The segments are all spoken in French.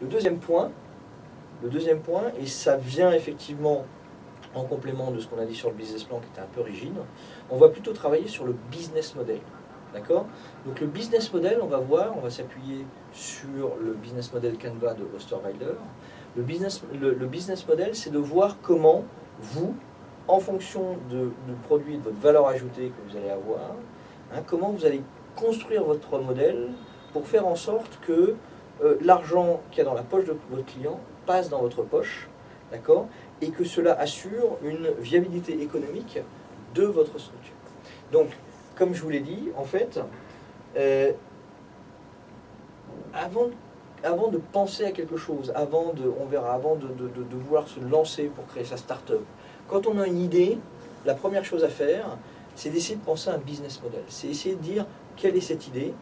Le deuxième point, le deuxième point, et ça vient effectivement en complément de ce qu'on a dit sur le business plan qui était un peu rigide, on va plutôt travailler sur le business model. D'accord? Donc le business model, on va voir, on va s'appuyer sur le business model Canva de Osterweiler. Le business, le, business model, c'est de voir comment vous, en fonction de, du produit, de votre valeur ajoutée que vous allez avoir, hein, comment vous allez construire votre modèle pour faire en sorte que euh, l'argent qu'il y a dans la poche de votre client passe dans votre poche, d'accord Et que cela assure une viabilité économique de votre structure. Donc, comme je vous l'ai dit, en fait, euh, avant, avant de penser à quelque chose, avant de, on verra, avant de, de, vouloir se lancer pour créer sa start-up, quand on a une idée, la première chose à faire, c'est d'essayer de penser à un business model. C'est essayer de dire quelle est cette idée,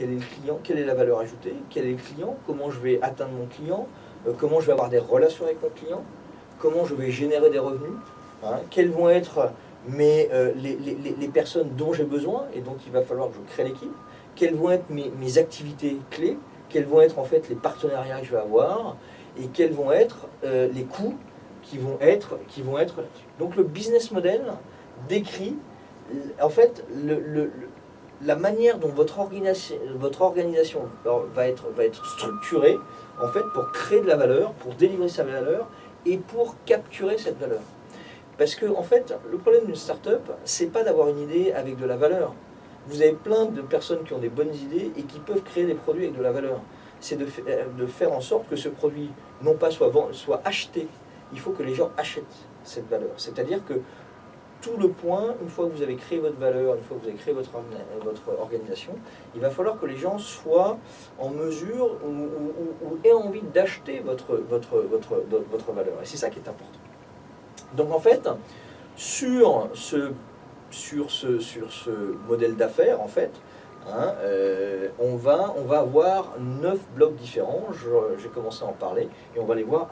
quel est le client, quelle est la valeur ajoutée, quel est le client, comment je vais atteindre mon client, euh, comment je vais avoir des relations avec mon client, comment je vais générer des revenus, hein, quels vont être mais euh, les, personnes dont j'ai besoin et donc il va falloir que je crée l'équipe, quelles vont être mes, activités clés, quels vont être en fait les partenariats que je vais avoir et quels vont être euh, les coûts qui vont être, qui vont être Donc le business model décrit en fait le, la manière dont votre organisation, va, être, structurée en fait pour créer de la valeur, pour délivrer sa valeur et pour capturer cette valeur. Parce que, en fait, le problème d'une start-up, c'est pas d'avoir une idée avec de la valeur. Vous avez plein de personnes qui ont des bonnes idées et qui peuvent créer des produits avec de la valeur. C'est de, de, faire en sorte que ce produit, non pas soit, soit acheté, il faut que les gens achètent cette valeur. C'est-à-dire que tout le point, une fois que vous avez créé votre valeur, une fois que vous avez créé votre, votre organisation, il va falloir que les gens soient en mesure ou, aient envie d'acheter votre, votre, votre, votre valeur. Et c'est ça qui est important. Donc en fait, sur ce, sur ce, sur ce modèle d'affaires, en fait, hein, euh, on, va, on va avoir neuf blocs différents, j'ai commencé à en parler, et on va les voir